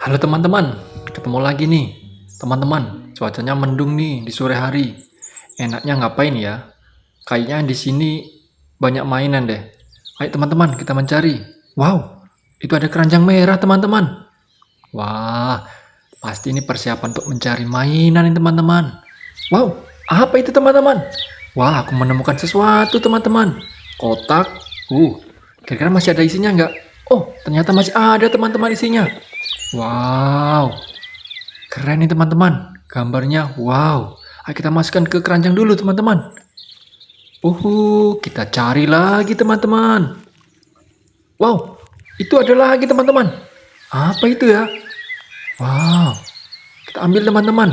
Halo teman-teman, ketemu lagi nih. Teman-teman, cuacanya mendung nih di sore hari. Enaknya ngapain ya? Kayaknya di sini banyak mainan deh. Ayo teman-teman, kita mencari. Wow, itu ada keranjang merah teman-teman. Wah, pasti ini persiapan untuk mencari mainan nih teman-teman. Wow, apa itu teman-teman? Wah, aku menemukan sesuatu teman-teman. Kotak. Uh, kira-kira masih ada isinya nggak? Oh, ternyata masih ada teman-teman isinya. Wow, keren nih teman-teman. Gambarnya wow. Ayo kita masukkan ke keranjang dulu teman-teman. Uhu, kita cari lagi teman-teman. Wow, itu ada lagi teman-teman. Apa itu ya? Wow, kita ambil teman-teman.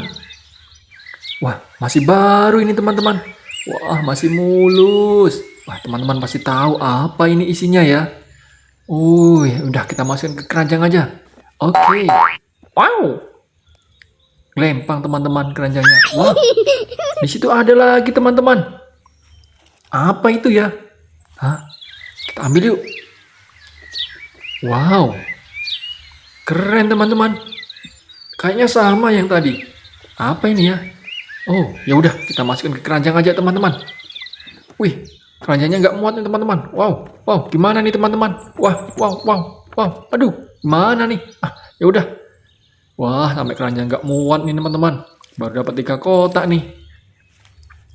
Wah, masih baru ini teman-teman. Wah, masih mulus. Wah, teman-teman pasti tahu apa ini isinya ya. Uh, udah kita masukin ke keranjang aja. Oke. Wow. Lempang teman-teman keranjangnya. Wah. Di situ ada lagi teman-teman. Apa itu ya? Hah? Kita ambil yuk. Wow. Keren teman-teman. Kayaknya sama yang tadi. Apa ini ya? Oh, ya udah kita masukin ke keranjang aja teman-teman. Wih, keranjangnya nggak muat nih teman-teman. Wow, wow, gimana nih teman-teman? Wah, wow, wow, wow. Aduh, gimana nih? Ah, ya udah. Wah, sampai keranjang nggak muat nih teman-teman. Baru dapat tiga kotak nih.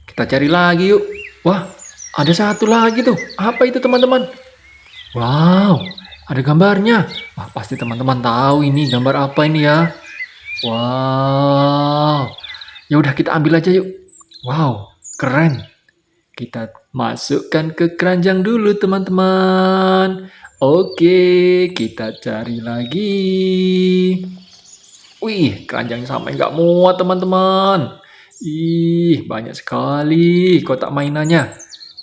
Kita cari lagi yuk. Wah, ada satu lagi tuh. Apa itu teman-teman? Wow, ada gambarnya. Wah, pasti teman-teman tahu ini gambar apa ini ya. Wow. Ya udah kita ambil aja yuk. Wow, keren. Kita masukkan ke keranjang dulu teman-teman. Oke, kita cari lagi. Wih, keranjangnya sampai nggak muat teman-teman. Ih, banyak sekali kotak mainannya.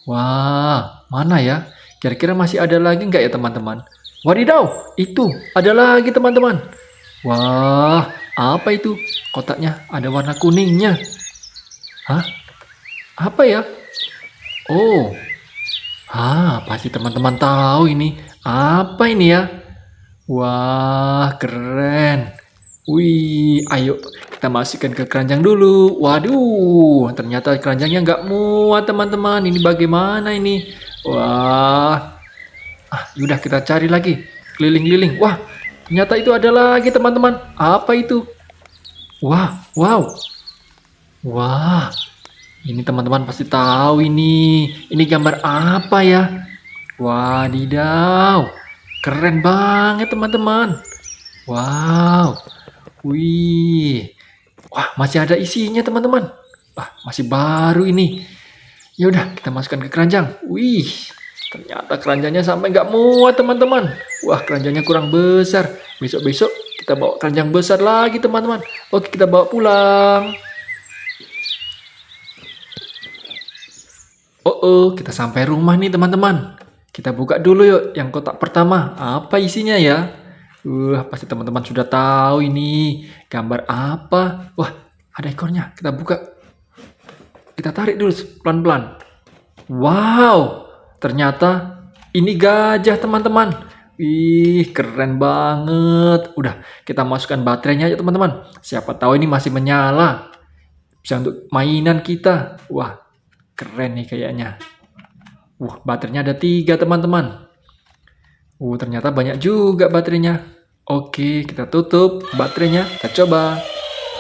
Wah, mana ya? Kira-kira masih ada lagi nggak ya teman-teman? Wadidaw, itu ada lagi teman-teman. Wah, apa itu? Kotaknya ada warna kuningnya. Hah? Apa ya? Oh. Ah, pasti teman-teman tahu ini. Apa ini ya? Wah, keren. Wih, ayo kita masukkan ke keranjang dulu. Waduh, ternyata keranjangnya nggak muat teman-teman. Ini bagaimana ini? Wah. Ah, yaudah kita cari lagi. Keliling-keliling. Wah, Ternyata itu ada lagi teman-teman. Apa itu? Wah, wow. Wah. Ini teman-teman pasti tahu ini. Ini gambar apa ya? Wadidaw. Keren banget teman-teman. Wow. Wih. Wah, masih ada isinya teman-teman. Wah, masih baru ini. Ya udah, kita masukkan ke keranjang. Wih, Ternyata keranjangnya sampai nggak muat teman-teman. Wah keranjangnya kurang besar. Besok-besok kita bawa keranjang besar lagi teman-teman. Oke kita bawa pulang. Oh, oh kita sampai rumah nih teman-teman. Kita buka dulu yuk yang kotak pertama. Apa isinya ya? Wah pasti teman-teman sudah tahu ini. Gambar apa? Wah ada ekornya. Kita buka. Kita tarik dulu pelan-pelan. Wow Ternyata ini gajah teman-teman. Ih, keren banget. Udah, kita masukkan baterainya ya teman-teman. Siapa tahu ini masih menyala. Bisa untuk mainan kita. Wah, keren nih kayaknya. Wah, baterainya ada tiga teman-teman. Uh, ternyata banyak juga baterainya. Oke, kita tutup baterainya. Kita coba.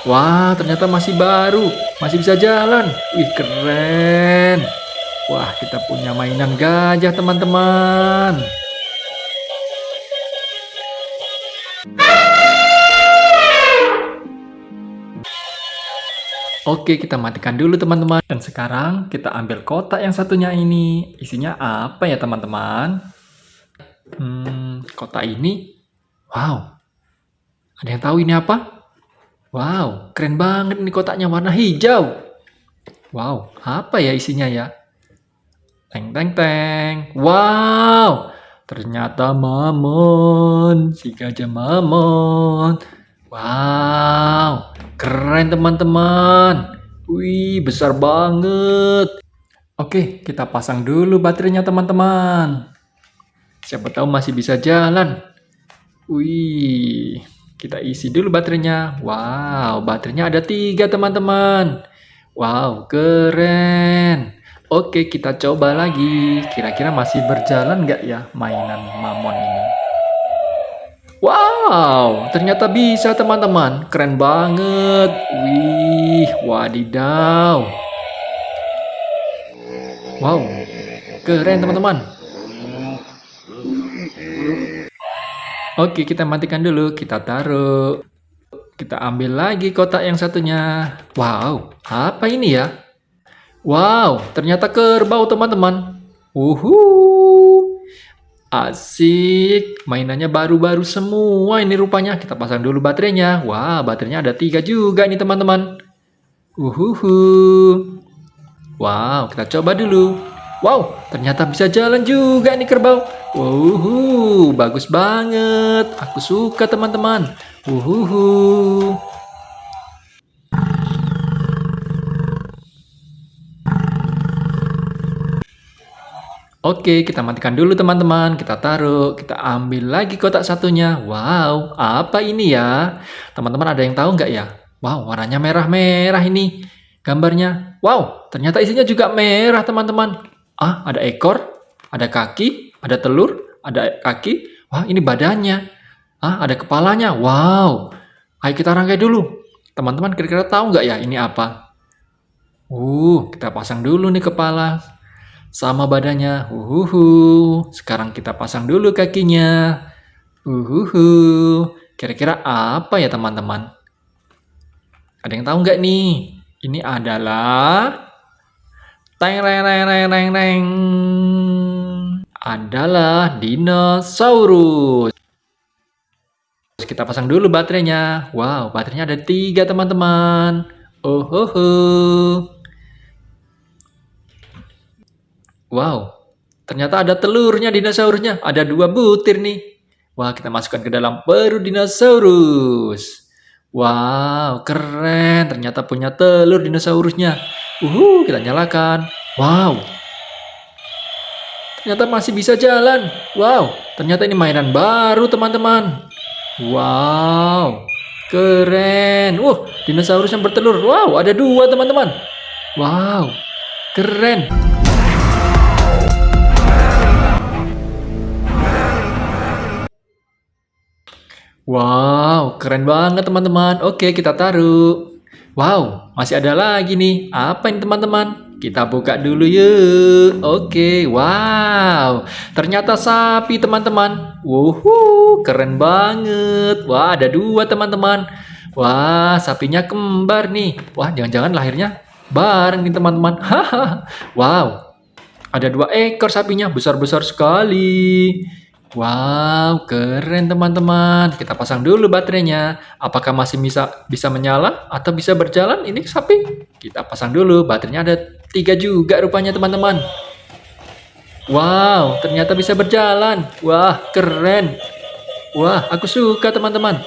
Wah, ternyata masih baru. Masih bisa jalan. Wih, keren. Wah, kita punya mainan gajah, teman-teman. Oke, kita matikan dulu teman-teman. Dan sekarang kita ambil kotak yang satunya ini. Isinya apa ya teman-teman? Hmm, kotak ini. Wow. Ada yang tahu ini apa? Wow, keren banget ini kotaknya warna hijau. Wow, apa ya isinya ya? Teng teng teng. Wow, ternyata mamon, si gajah mamon. Wow, keren teman-teman. Wih, besar banget. Oke, kita pasang dulu baterainya teman-teman. Siapa tahu masih bisa jalan. Wih, Kita isi dulu baterainya. Wow, baterainya ada tiga teman-teman. Wow, keren. Oke, kita coba lagi. Kira-kira masih berjalan nggak ya mainan mamon ini? Wow, ternyata bisa teman-teman. Keren banget. Wih, wadidaw. Wow, keren teman-teman. Oke, kita matikan dulu. Kita taruh. Kita ambil lagi kotak yang satunya. Wow, apa ini ya? Wow, ternyata kerbau teman-teman. Uhu. Asik, mainannya baru-baru semua ini rupanya. Kita pasang dulu baterainya. Wah, baterainya ada tiga juga nih teman-teman. Uhuhu. Wow, kita coba dulu. Wow, ternyata bisa jalan juga nih kerbau. Wuhu, bagus banget. Aku suka teman-teman. Wuhu. Oke, kita matikan dulu teman-teman. Kita taruh, kita ambil lagi kotak satunya. Wow, apa ini ya? Teman-teman ada yang tahu nggak ya? Wow, warnanya merah-merah ini gambarnya. Wow, ternyata isinya juga merah teman-teman. Ah, ada ekor, ada kaki, ada telur, ada kaki. Wah, ini badannya. Ah, ada kepalanya. Wow. Ayo kita rangkai dulu. Teman-teman kira-kira tahu nggak ya ini apa? Uh, kita pasang dulu nih kepala sama badannya. Uhuhu. Sekarang kita pasang dulu kakinya. Uhuhu. Kira-kira apa ya teman-teman? Ada yang tahu nggak nih? Ini adalah Teng reng reng reng reng reng. Adalah dinosaurus. Kita pasang dulu baterainya. Wow, baterainya ada tiga teman-teman. Oh, ho, ho. Wow, ternyata ada telurnya dinosaurusnya. Ada dua butir nih. Wah, kita masukkan ke dalam perut dinosaurus. Wow, keren. Ternyata punya telur dinosaurusnya. Uhu, kita nyalakan. Wow. Ternyata masih bisa jalan. Wow, ternyata ini mainan baru teman-teman. Wow, keren. Wah, dinosaurus yang bertelur. Wow, ada dua teman-teman. Wow, keren. Wow, keren banget teman-teman. Oke, kita taruh. Wow, masih ada lagi nih. Apa ini teman-teman? Kita buka dulu yuk. Oke, wow. Ternyata sapi teman-teman. Wuhu, keren banget. Wah, ada dua teman-teman. Wah, sapinya kembar nih. Wah, jangan-jangan lahirnya bareng nih teman-teman. Wow. Ada dua ekor sapinya, besar-besar sekali. Wow, keren teman-teman. Kita pasang dulu baterainya. Apakah masih bisa bisa menyala atau bisa berjalan? Ini sapi. Kita pasang dulu. Baterainya ada tiga juga rupanya teman-teman. Wow, ternyata bisa berjalan. Wah, keren. Wah, aku suka teman-teman.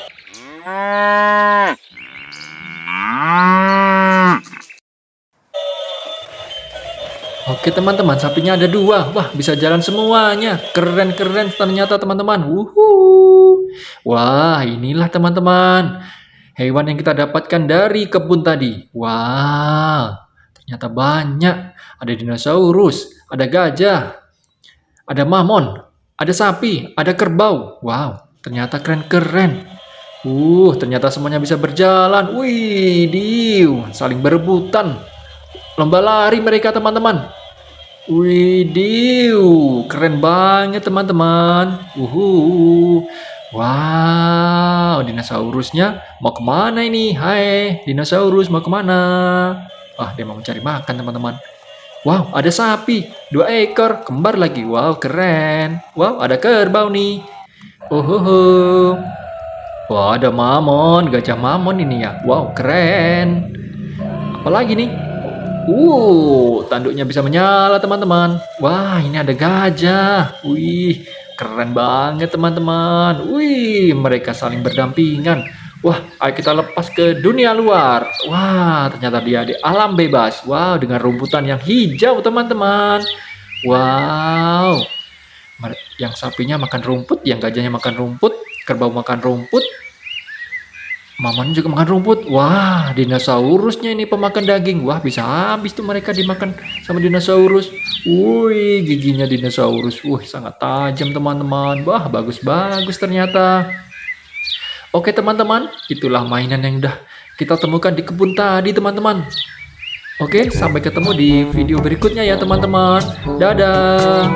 Oke teman-teman, sapinya ada dua. Wah, bisa jalan semuanya. Keren-keren ternyata teman-teman. Wah, inilah teman-teman. Hewan yang kita dapatkan dari kebun tadi. Wah, ternyata banyak. Ada dinosaurus, ada gajah, ada mamon, ada sapi, ada kerbau. Wow, ternyata keren-keren. Uh, ternyata semuanya bisa berjalan. Wih, diu, saling berebutan. Lomba lari mereka teman-teman. Widih, keren banget teman-teman. Wow, dinosaurusnya mau ke mana ini? Hai, dinosaurus mau ke mana? Wah, dia mau mencari makan teman-teman. Wow, ada sapi, dua ekor, kembar lagi. Wow, keren. Wow, ada kerbau nih. Uhuhu. Wah, ada mamon, gajah mamon ini ya. Wow, keren. Apalagi nih? Uh, tanduknya bisa menyala teman-teman. Wah, ini ada gajah. Wih, keren banget teman-teman. Wih, mereka saling berdampingan. Wah, ayo kita lepas ke dunia luar. Wah, ternyata dia di alam bebas. Wow, dengan rumputan yang hijau teman-teman. Wow. Yang sapinya makan rumput, yang gajahnya makan rumput, kerbau makan rumput. Mamanya juga makan rumput. Wah, dinosaurusnya ini pemakan daging. Wah, bisa habis tuh mereka dimakan sama dinosaurus. Wih, giginya dinosaurus. Wih, sangat tajam teman-teman. Wah, bagus-bagus ternyata. Oke teman-teman, itulah mainan yang udah kita temukan di kebun tadi teman-teman. Oke, sampai ketemu di video berikutnya ya teman-teman. Dadah.